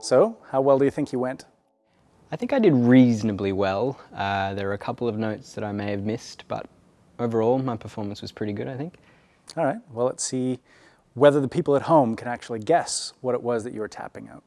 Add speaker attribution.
Speaker 1: So, how well do you think you went?
Speaker 2: I think I did reasonably well. Uh, there are a couple of notes that I may have missed, but overall my performance was pretty good, I think.
Speaker 1: All right, well, let's see whether the people at home can actually guess what it was that you were tapping out.